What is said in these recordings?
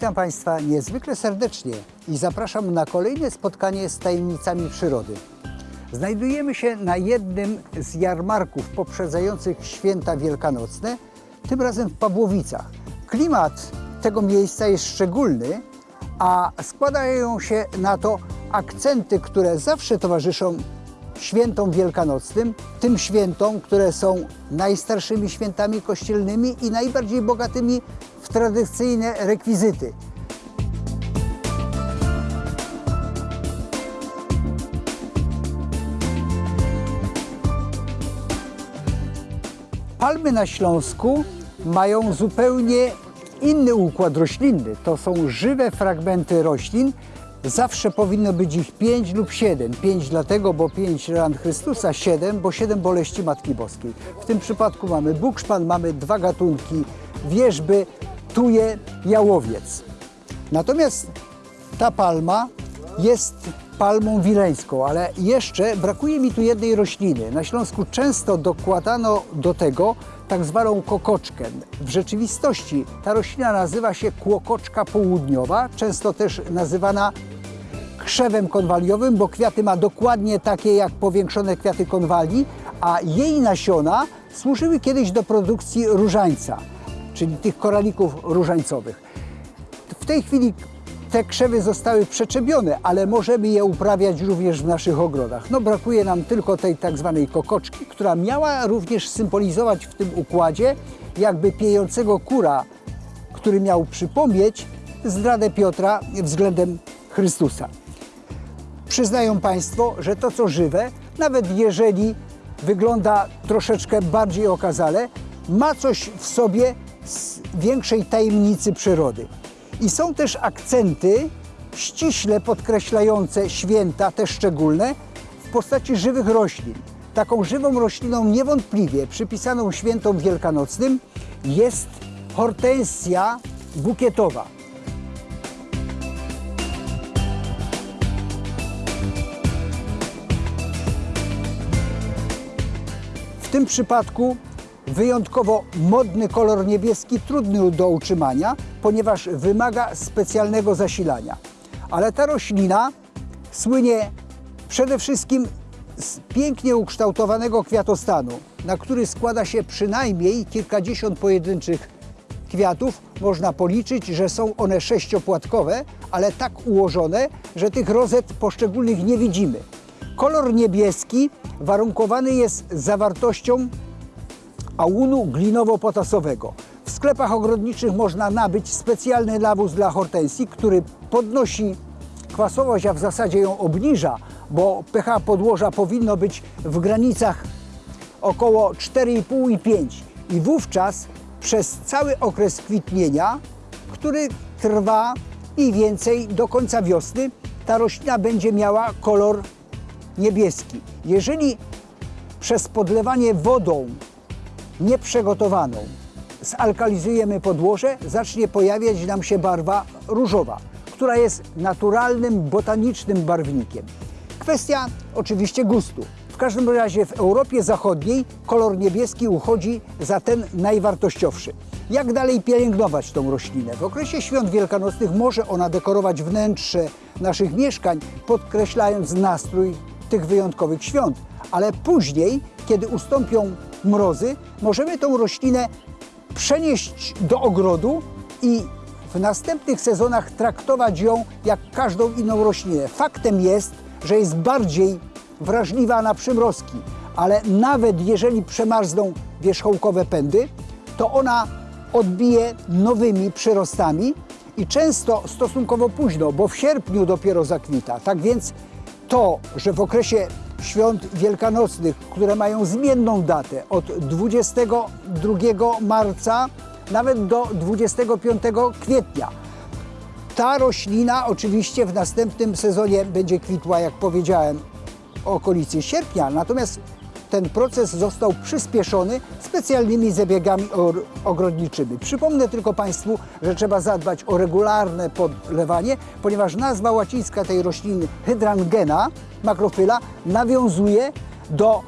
Witam Państwa niezwykle serdecznie i zapraszam na kolejne spotkanie z tajemnicami przyrody. Znajdujemy się na jednym z jarmarków poprzedzających święta wielkanocne, tym razem w Pawłowicach. Klimat tego miejsca jest szczególny, a składają się na to akcenty, które zawsze towarzyszą świętom wielkanocnym, tym świętom, które są najstarszymi świętami kościelnymi i najbardziej bogatymi tradycyjne rekwizyty. Palmy na Śląsku mają zupełnie inny układ roślinny. To są żywe fragmenty roślin. Zawsze powinno być ich 5 lub 7. 5 dlatego, bo 5 ran Chrystusa, 7, bo 7 boleści Matki Boskiej. W tym przypadku mamy bukszpan, mamy dwa gatunki wierzby, tuje, jałowiec. Natomiast ta palma jest palmą wileńską, ale jeszcze brakuje mi tu jednej rośliny. Na Śląsku często dokładano do tego tak zwaną kokoczkę. W rzeczywistości ta roślina nazywa się kłokoczka południowa, często też nazywana krzewem konwaliowym, bo kwiaty ma dokładnie takie jak powiększone kwiaty konwali, a jej nasiona służyły kiedyś do produkcji różańca, czyli tych koralików różańcowych. W tej chwili te krzewy zostały przeczepione, ale możemy je uprawiać również w naszych ogrodach. No brakuje nam tylko tej tak zwanej kokoczki, która miała również symbolizować w tym układzie jakby piejącego kura, który miał przypomnieć zdradę Piotra względem Chrystusa. Przyznają Państwo, że to co żywe, nawet jeżeli wygląda troszeczkę bardziej okazale, ma coś w sobie większej tajemnicy przyrody. I są też akcenty ściśle podkreślające święta, te szczególne, w postaci żywych roślin. Taką żywą rośliną niewątpliwie przypisaną świętom wielkanocnym jest hortensja bukietowa. W tym przypadku wyjątkowo modny kolor niebieski, trudny do utrzymania, ponieważ wymaga specjalnego zasilania. Ale ta roślina słynie przede wszystkim z pięknie ukształtowanego kwiatostanu, na który składa się przynajmniej kilkadziesiąt pojedynczych kwiatów. Można policzyć, że są one sześciopłatkowe, ale tak ułożone, że tych rozet poszczególnych nie widzimy. Kolor niebieski warunkowany jest zawartością ałunu glinowo-potasowego. W sklepach ogrodniczych można nabyć specjalny nawóz dla hortensji, który podnosi kwasowość, a w zasadzie ją obniża, bo pH podłoża powinno być w granicach około 4,5 i 5. I wówczas przez cały okres kwitnienia, który trwa mniej więcej do końca wiosny, ta roślina będzie miała kolor niebieski. Jeżeli przez podlewanie wodą nieprzygotowaną zalkalizujemy podłoże, zacznie pojawiać nam się barwa różowa, która jest naturalnym, botanicznym barwnikiem. Kwestia oczywiście gustu. W każdym razie w Europie Zachodniej kolor niebieski uchodzi za ten najwartościowszy. Jak dalej pielęgnować tą roślinę? W okresie świąt wielkanocnych może ona dekorować wnętrze naszych mieszkań, podkreślając nastrój tych wyjątkowych świąt, ale później, kiedy ustąpią mrozy, możemy tą roślinę przenieść do ogrodu i w następnych sezonach traktować ją jak każdą inną roślinę. Faktem jest, że jest bardziej wrażliwa na przymrozki, ale nawet jeżeli przemarzną wierzchołkowe pędy, to ona odbije nowymi przyrostami i często stosunkowo późno, bo w sierpniu dopiero zakwita. Tak więc to, że w okresie świąt wielkanocnych, które mają zmienną datę od 22 marca nawet do 25 kwietnia. Ta roślina oczywiście w następnym sezonie będzie kwitła, jak powiedziałem, w okolicy sierpnia, natomiast ten proces został przyspieszony specjalnymi zabiegami ogrodniczymi. Przypomnę tylko Państwu, że trzeba zadbać o regularne podlewanie, ponieważ nazwa łacińska tej rośliny hydrangena, makrofyla, nawiązuje do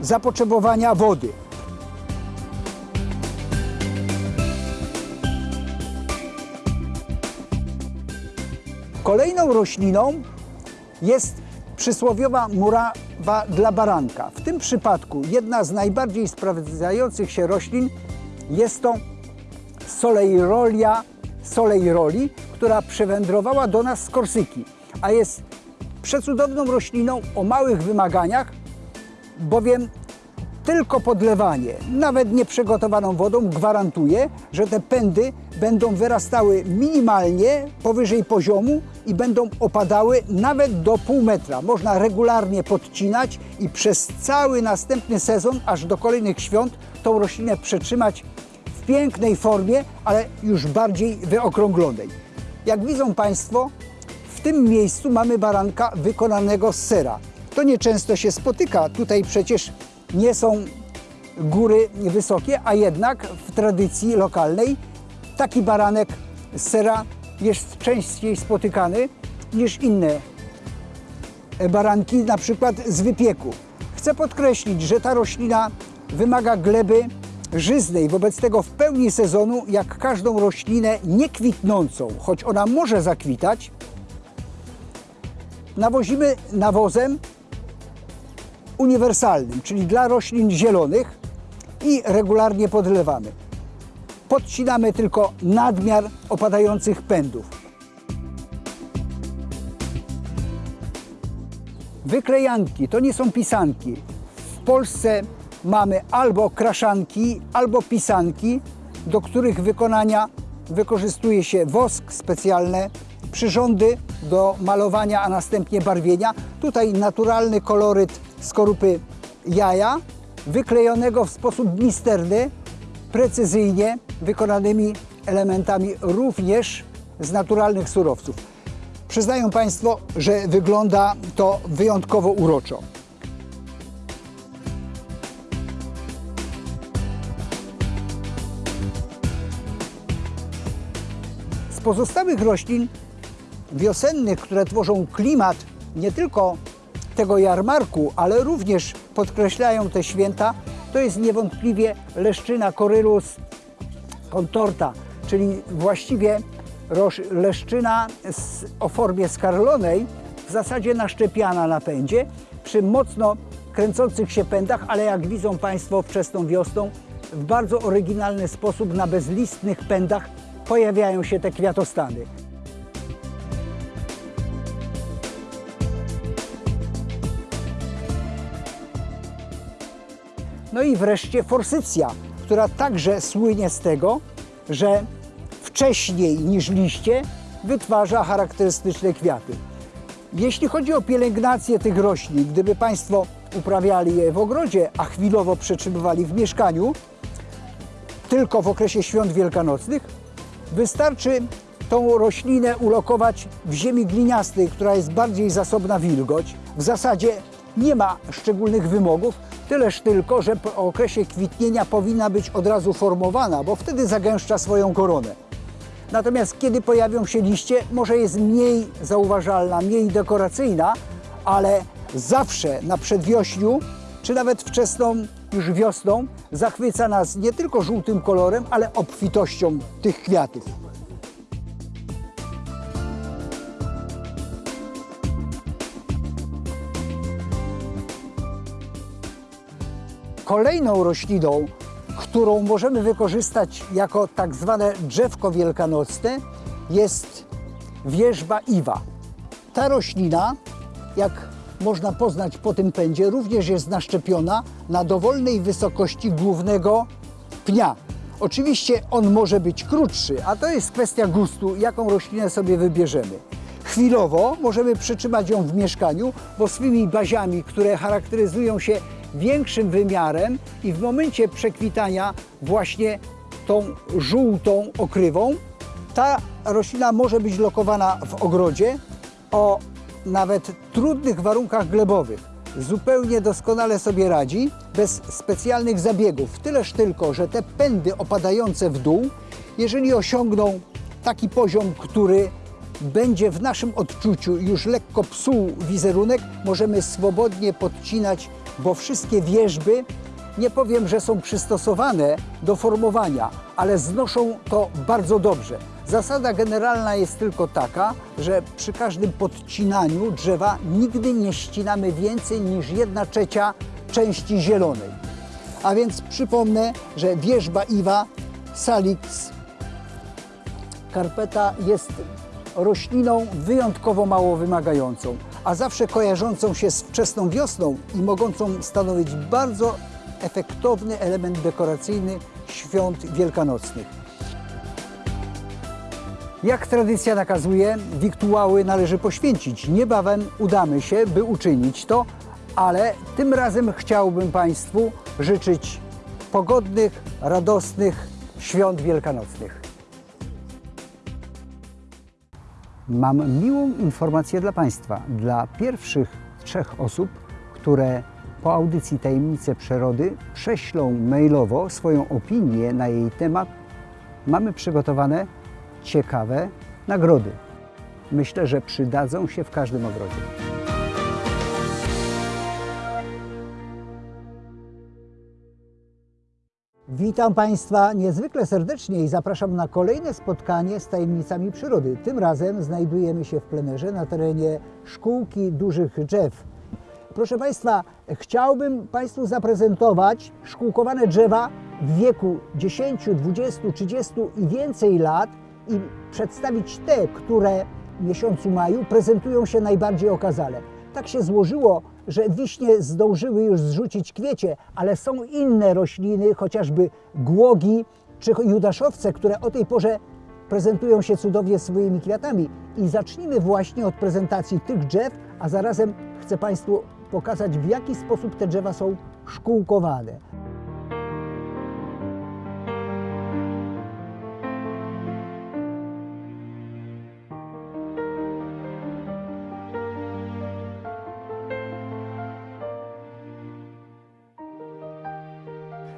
zapotrzebowania wody. Kolejną rośliną jest przysłowiowa murawa dla baranka. W tym przypadku jedna z najbardziej sprawdzających się roślin jest to Soleirolia soleiroli, która przewędrowała do nas z Korsyki, a jest przecudowną rośliną o małych wymaganiach, bowiem tylko podlewanie, nawet nieprzygotowaną wodą, gwarantuje, że te pędy będą wyrastały minimalnie powyżej poziomu i będą opadały nawet do pół metra. Można regularnie podcinać i przez cały następny sezon, aż do kolejnych świąt, tą roślinę przetrzymać w pięknej formie, ale już bardziej wyokrąglonej. Jak widzą Państwo, w tym miejscu mamy baranka wykonanego z sera. To nieczęsto się spotyka. Tutaj przecież nie są góry wysokie, a jednak w tradycji lokalnej taki baranek z sera jest częściej spotykany niż inne baranki, na przykład z wypieku. Chcę podkreślić, że ta roślina wymaga gleby żyznej, wobec tego w pełni sezonu, jak każdą roślinę niekwitnącą, choć ona może zakwitać, nawozimy nawozem uniwersalnym, czyli dla roślin zielonych i regularnie podlewamy. Podcinamy tylko nadmiar opadających pędów. Wyklejanki to nie są pisanki. W Polsce mamy albo kraszanki, albo pisanki, do których wykonania wykorzystuje się wosk specjalne, przyrządy do malowania, a następnie barwienia. Tutaj naturalny koloryt skorupy jaja, wyklejonego w sposób misterny, precyzyjnie wykonanymi elementami również z naturalnych surowców. Przyznają Państwo, że wygląda to wyjątkowo uroczo. Z pozostałych roślin wiosennych, które tworzą klimat nie tylko tego jarmarku, ale również podkreślają te święta, to jest niewątpliwie leszczyna Corylus contorta, czyli właściwie leszczyna z, o formie skarlonej, w zasadzie naszczepiana na pędzie, przy mocno kręcących się pędach, ale jak widzą Państwo wczesną wiosną, w bardzo oryginalny sposób na bezlistnych pędach pojawiają się te kwiatostany. No i wreszcie forsycja, która także słynie z tego, że wcześniej niż liście wytwarza charakterystyczne kwiaty. Jeśli chodzi o pielęgnację tych roślin, gdyby Państwo uprawiali je w ogrodzie, a chwilowo przetrzymywali w mieszkaniu, tylko w okresie świąt wielkanocnych, wystarczy tą roślinę ulokować w ziemi gliniastej, która jest bardziej zasobna wilgoć. W zasadzie nie ma szczególnych wymogów, tyleż tylko, że po okresie kwitnienia powinna być od razu formowana, bo wtedy zagęszcza swoją koronę. Natomiast kiedy pojawią się liście, może jest mniej zauważalna, mniej dekoracyjna, ale zawsze na przedwiośniu, czy nawet wczesną już wiosną, zachwyca nas nie tylko żółtym kolorem, ale obfitością tych kwiatów. Kolejną rośliną, którą możemy wykorzystać jako tak zwane drzewko wielkanocne, jest wierzba iwa. Ta roślina, jak można poznać po tym pędzie, również jest naszczepiona na dowolnej wysokości głównego pnia. Oczywiście on może być krótszy, a to jest kwestia gustu, jaką roślinę sobie wybierzemy. Chwilowo możemy przytrzymać ją w mieszkaniu, bo swymi baziami, które charakteryzują się większym wymiarem i w momencie przekwitania właśnie tą żółtą okrywą, ta roślina może być lokowana w ogrodzie o nawet trudnych warunkach glebowych. Zupełnie doskonale sobie radzi, bez specjalnych zabiegów. Tyleż tylko, że te pędy opadające w dół, jeżeli osiągną taki poziom, który będzie w naszym odczuciu już lekko psuł wizerunek, możemy swobodnie podcinać, bo wszystkie wierzby, nie powiem, że są przystosowane do formowania, ale znoszą to bardzo dobrze. Zasada generalna jest tylko taka, że przy każdym podcinaniu drzewa nigdy nie ścinamy więcej niż 1 trzecia części zielonej. A więc przypomnę, że wierzba Iwa salix karpeta jest rośliną wyjątkowo mało wymagającą, a zawsze kojarzącą się z wczesną wiosną i mogącą stanowić bardzo efektowny element dekoracyjny świąt wielkanocnych. Jak tradycja nakazuje, wiktuały należy poświęcić. Niebawem udamy się, by uczynić to, ale tym razem chciałbym Państwu życzyć pogodnych, radosnych świąt wielkanocnych. Mam miłą informację dla Państwa. Dla pierwszych trzech osób, które po audycji Tajemnice Przyrody prześlą mailowo swoją opinię na jej temat, mamy przygotowane ciekawe nagrody. Myślę, że przydadzą się w każdym ogrodzie. Witam Państwa niezwykle serdecznie i zapraszam na kolejne spotkanie z tajemnicami przyrody. Tym razem znajdujemy się w plenerze na terenie szkółki dużych drzew. Proszę Państwa, chciałbym Państwu zaprezentować szkółkowane drzewa w wieku 10, 20, 30 i więcej lat i przedstawić te, które w miesiącu maju prezentują się najbardziej okazale. Tak się złożyło, że wiśnie zdążyły już zrzucić kwiecie, ale są inne rośliny, chociażby głogi czy judaszowce, które o tej porze prezentują się cudownie swoimi kwiatami. I zacznijmy właśnie od prezentacji tych drzew, a zarazem chcę Państwu pokazać, w jaki sposób te drzewa są szkółkowane.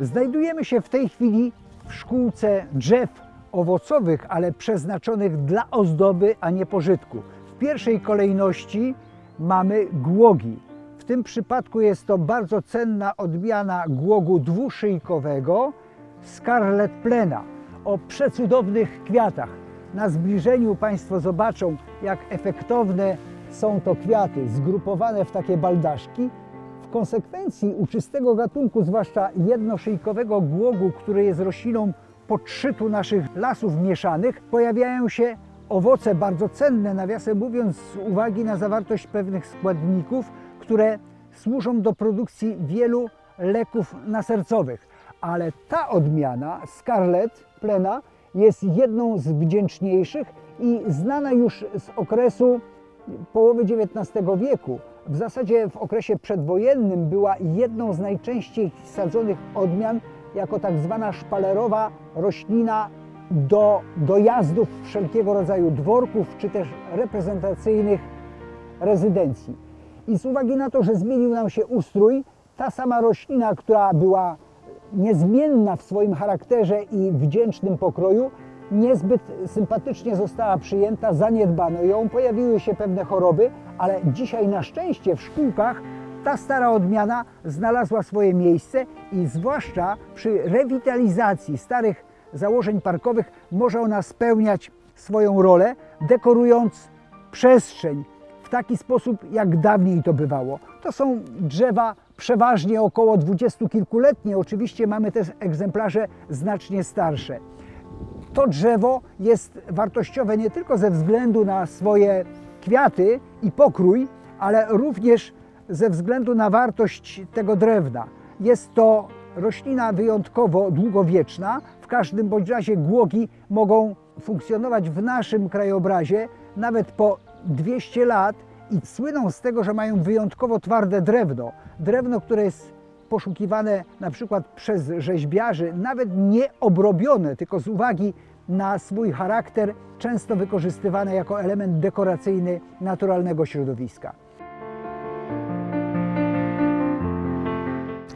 Znajdujemy się w tej chwili w szkółce drzew owocowych, ale przeznaczonych dla ozdoby, a nie pożytku. W pierwszej kolejności mamy głogi. W tym przypadku jest to bardzo cenna odmiana głogu dwuszyjkowego Scarlet Plena o przecudownych kwiatach. Na zbliżeniu Państwo zobaczą, jak efektowne są to kwiaty, zgrupowane w takie baldaszki, konsekwencji u czystego gatunku, zwłaszcza jednoszyjkowego głogu, który jest rośliną podszytu naszych lasów mieszanych, pojawiają się owoce bardzo cenne, nawiasem mówiąc, z uwagi na zawartość pewnych składników, które służą do produkcji wielu leków nasercowych. Ale ta odmiana, Scarlet Plena, jest jedną z wdzięczniejszych i znana już z okresu połowy XIX wieku. W zasadzie w okresie przedwojennym była jedną z najczęściej sadzonych odmian jako tak zwana szpalerowa roślina do dojazdów wszelkiego rodzaju dworków czy też reprezentacyjnych rezydencji. I z uwagi na to, że zmienił nam się ustrój, ta sama roślina, która była niezmienna w swoim charakterze i wdzięcznym pokroju, niezbyt sympatycznie została przyjęta, zaniedbano ją, pojawiły się pewne choroby, ale dzisiaj na szczęście w szkółkach ta stara odmiana znalazła swoje miejsce i zwłaszcza przy rewitalizacji starych założeń parkowych może ona spełniać swoją rolę, dekorując przestrzeń w taki sposób, jak dawniej to bywało. To są drzewa przeważnie około dwudziestokilkuletnie, oczywiście mamy też egzemplarze znacznie starsze to drzewo jest wartościowe nie tylko ze względu na swoje kwiaty i pokrój, ale również ze względu na wartość tego drewna. Jest to roślina wyjątkowo długowieczna. W każdym bądź razie głogi mogą funkcjonować w naszym krajobrazie nawet po 200 lat i słyną z tego, że mają wyjątkowo twarde drewno. Drewno, które jest poszukiwane na przykład przez rzeźbiarzy, nawet nie obrobione, tylko z uwagi na swój charakter, często wykorzystywane jako element dekoracyjny naturalnego środowiska.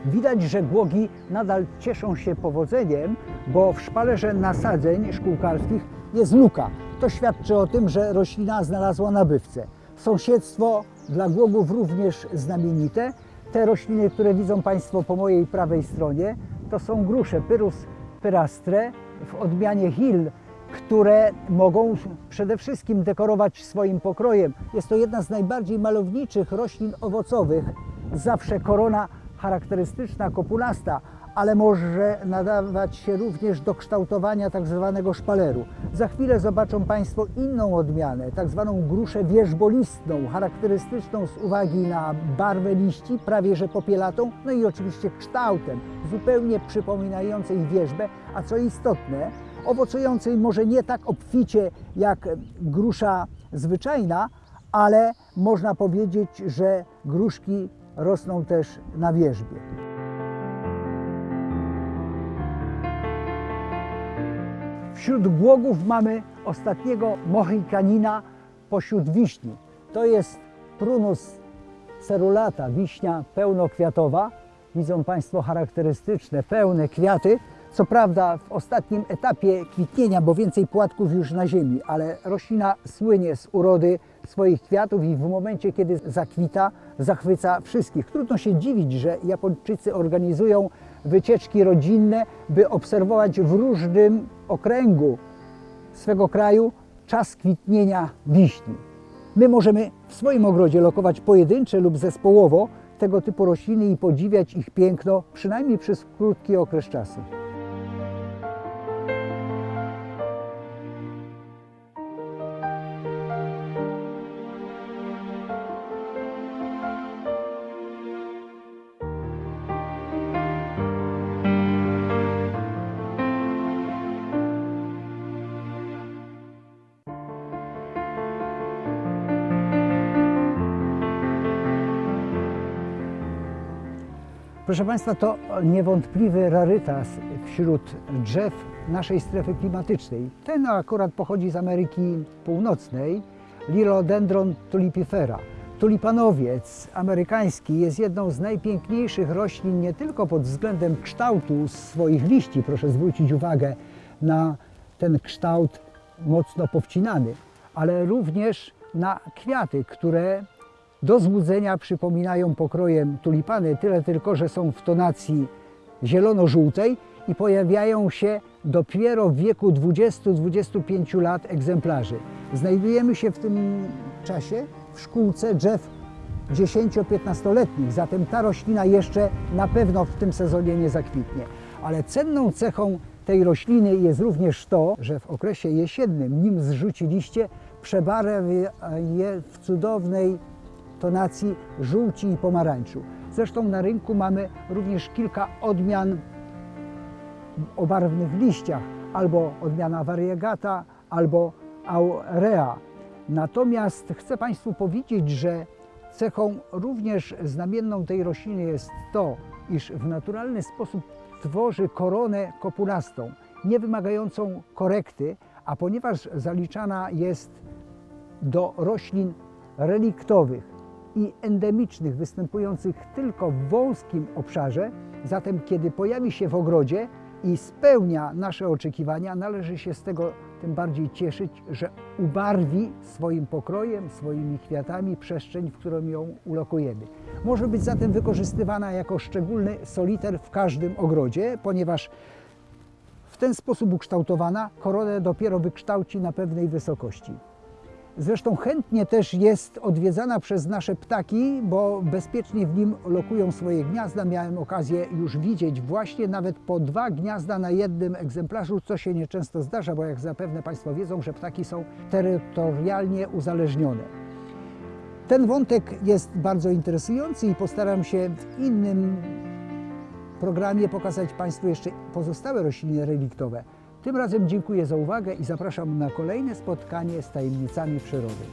Widać, że głogi nadal cieszą się powodzeniem, bo w szpalerze nasadzeń szkółkarskich jest luka. To świadczy o tym, że roślina znalazła nabywcę. Sąsiedztwo dla głogów również znamienite. Te rośliny, które widzą Państwo po mojej prawej stronie, to są grusze Pyrus pyrastre w odmianie Hill. które mogą przede wszystkim dekorować swoim pokrojem. Jest to jedna z najbardziej malowniczych roślin owocowych. Zawsze korona charakterystyczna, kopulasta, ale może nadawać się również do kształtowania tak zwanego szpaleru. Za chwilę zobaczą Państwo inną odmianę, tak zwaną gruszę wierzbolistną, charakterystyczną z uwagi na barwę liści, prawie że popielatą, no i oczywiście kształtem, zupełnie przypominającej wierzbę, a co istotne, owocującej może nie tak obficie jak grusza zwyczajna, ale można powiedzieć, że gruszki rosną też na wierzbie. Wśród błogów mamy ostatniego mohikanina pośród wiśni. To jest prunus cerulata, wiśnia pełnokwiatowa. Widzą Państwo charakterystyczne, pełne kwiaty. Co prawda w ostatnim etapie kwitnienia, bo więcej płatków już na ziemi, ale roślina słynie z urody swoich kwiatów i w momencie, kiedy zakwita, zachwyca wszystkich. Trudno się dziwić, że Japończycy organizują wycieczki rodzinne, by obserwować w różnym okręgu swego kraju czas kwitnienia wiśni. My możemy w swoim ogrodzie lokować pojedyncze lub zespołowo tego typu rośliny i podziwiać ich piękno, przynajmniej przez krótki okres czasu. Proszę Państwa, to niewątpliwy rarytas wśród drzew naszej strefy klimatycznej. Ten akurat pochodzi z Ameryki Północnej, Lilodendron tulipifera. Tulipanowiec amerykański jest jedną z najpiękniejszych roślin nie tylko pod względem kształtu swoich liści, proszę zwrócić uwagę na ten kształt mocno powcinany, ale również na kwiaty, które do złudzenia przypominają pokrojem tulipany, tyle tylko, że są w tonacji zielono-żółtej i pojawiają się dopiero w wieku 20-25 lat egzemplarzy. Znajdujemy się w tym czasie w szkółce drzew 10-15-letnich, zatem ta roślina jeszcze na pewno w tym sezonie nie zakwitnie. Ale cenną cechą tej rośliny jest również to, że w okresie jesiennym, nim zrzuci liście, przebarwia je w cudownej tonacji żółci i pomarańczu. Zresztą na rynku mamy również kilka odmian o barwnych liściach, albo odmiana variegata, albo aurea. Natomiast chcę Państwu powiedzieć, że cechą również znamienną tej rośliny jest to, iż w naturalny sposób tworzy koronę kopulastą, nie wymagającą korekty, a ponieważ zaliczana jest do roślin reliktowych, i endemicznych, występujących tylko w wąskim obszarze. Zatem, kiedy pojawi się w ogrodzie i spełnia nasze oczekiwania, należy się z tego tym bardziej cieszyć, że ubarwi swoim pokrojem, swoimi kwiatami przestrzeń, w którą ją ulokujemy. Może być zatem wykorzystywana jako szczególny soliter w każdym ogrodzie, ponieważ w ten sposób ukształtowana koronę dopiero wykształci na pewnej wysokości. Zresztą chętnie też jest odwiedzana przez nasze ptaki, bo bezpiecznie w nim lokują swoje gniazda. Miałem okazję już widzieć właśnie nawet po dwa gniazda na jednym egzemplarzu, co się nieczęsto zdarza, bo jak zapewne Państwo wiedzą, że ptaki są terytorialnie uzależnione. Ten wątek jest bardzo interesujący i postaram się w innym programie pokazać Państwu jeszcze pozostałe rośliny reliktowe. Tym razem dziękuję za uwagę i zapraszam na kolejne spotkanie z tajemnicami przyrody.